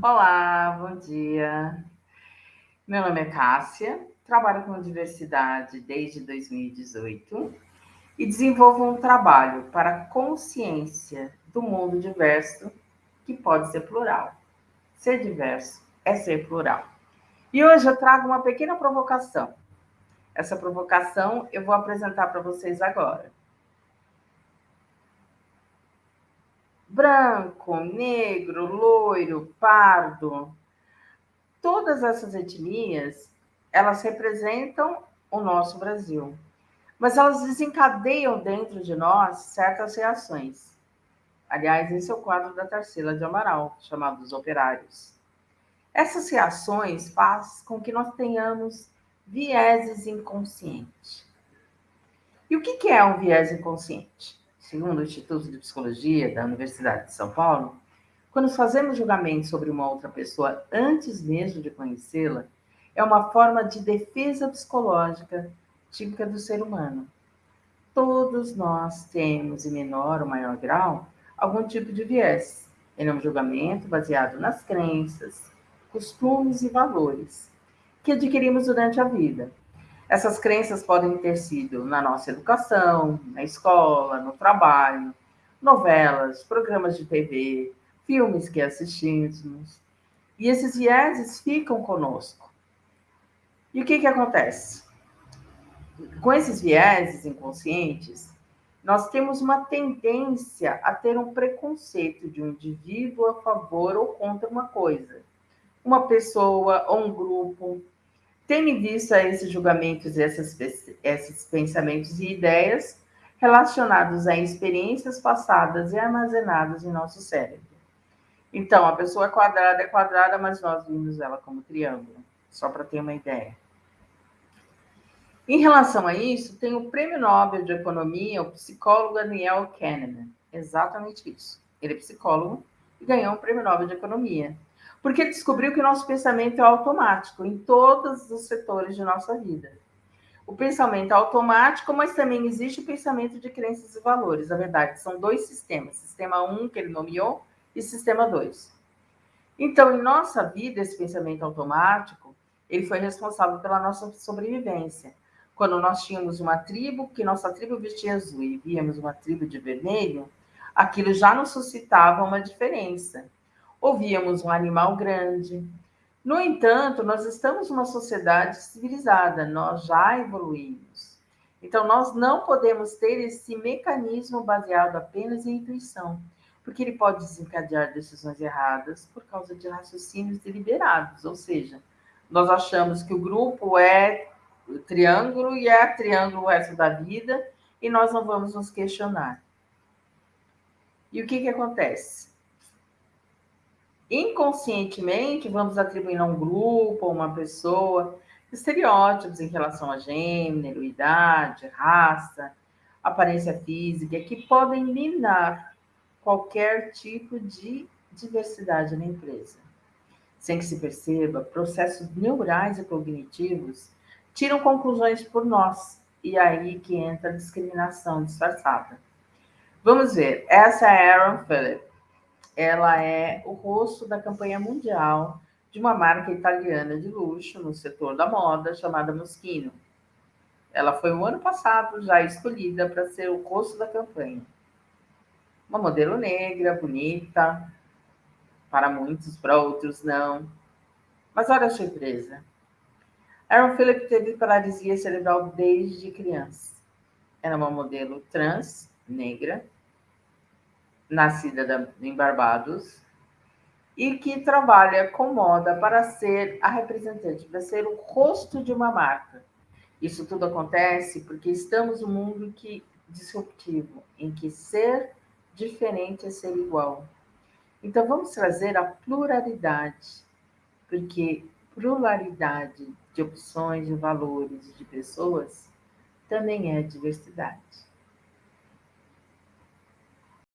Olá, bom dia. Meu nome é Cássia, trabalho com diversidade desde 2018 e desenvolvo um trabalho para consciência do mundo diverso, que pode ser plural. Ser diverso é ser plural. E hoje eu trago uma pequena provocação. Essa provocação eu vou apresentar para vocês agora. Branco, negro, loiro, pardo, todas essas etnias, elas representam o nosso Brasil. Mas elas desencadeiam dentro de nós certas reações. Aliás, esse é o quadro da Tarsila de Amaral, chamado Os Operários. Essas reações fazem com que nós tenhamos vieses inconscientes. E o que é um viés inconsciente? Segundo o Instituto de Psicologia da Universidade de São Paulo, quando fazemos julgamento sobre uma outra pessoa antes mesmo de conhecê-la, é uma forma de defesa psicológica típica do ser humano. Todos nós temos, em menor ou maior grau, algum tipo de viés. Ele é um julgamento baseado nas crenças, costumes e valores que adquirimos durante a vida essas crenças podem ter sido na nossa educação, na escola, no trabalho, novelas, programas de TV, filmes que assistimos. E esses vieses ficam conosco. E o que, que acontece? Com esses vieses inconscientes, nós temos uma tendência a ter um preconceito de um indivíduo a favor ou contra uma coisa. Uma pessoa ou um grupo, Tendo em vista esses julgamentos, esses, esses pensamentos e ideias relacionados a experiências passadas e armazenadas em nosso cérebro. Então, a pessoa é quadrada é quadrada, mas nós vimos ela como triângulo, só para ter uma ideia. Em relação a isso, tem o Prêmio Nobel de Economia, o psicólogo Daniel Kahneman. Exatamente isso. Ele é psicólogo e ganhou o Prêmio Nobel de Economia porque descobriu que nosso pensamento é automático em todos os setores de nossa vida. O pensamento é automático, mas também existe o pensamento de crenças e valores. Na verdade, são dois sistemas: sistema 1, um, que ele nomeou, e sistema 2. Então, em nossa vida, esse pensamento automático, ele foi responsável pela nossa sobrevivência. Quando nós tínhamos uma tribo, que nossa tribo vestia azul e víamos uma tribo de vermelho, aquilo já nos suscitava uma diferença ouvíamos um animal grande. No entanto, nós estamos numa sociedade civilizada, nós já evoluímos. Então, nós não podemos ter esse mecanismo baseado apenas em intuição, porque ele pode desencadear decisões erradas por causa de raciocínios deliberados, ou seja, nós achamos que o grupo é triângulo e é triângulo o resto da vida e nós não vamos nos questionar. E o que, que acontece? Inconscientemente vamos atribuindo a um grupo, a uma pessoa, estereótipos em relação a gênero, idade, raça, aparência física, que podem minar qualquer tipo de diversidade na empresa. Sem que se perceba, processos neurais e cognitivos tiram conclusões por nós, e aí que entra a discriminação disfarçada. Vamos ver, essa é Aaron Phillips ela é o rosto da campanha mundial de uma marca italiana de luxo no setor da moda chamada Moschino. Ela foi o ano passado já escolhida para ser o rosto da campanha. Uma modelo negra, bonita, para muitos, para outros não. Mas olha a surpresa. Aaron Philip teve paralisia cerebral desde criança. Era uma modelo trans, negra, nascida em Barbados, e que trabalha com moda para ser a representante, para ser o rosto de uma marca. Isso tudo acontece porque estamos num mundo que disruptivo, em que ser diferente é ser igual. Então vamos trazer a pluralidade, porque pluralidade de opções, de valores, de pessoas também é diversidade.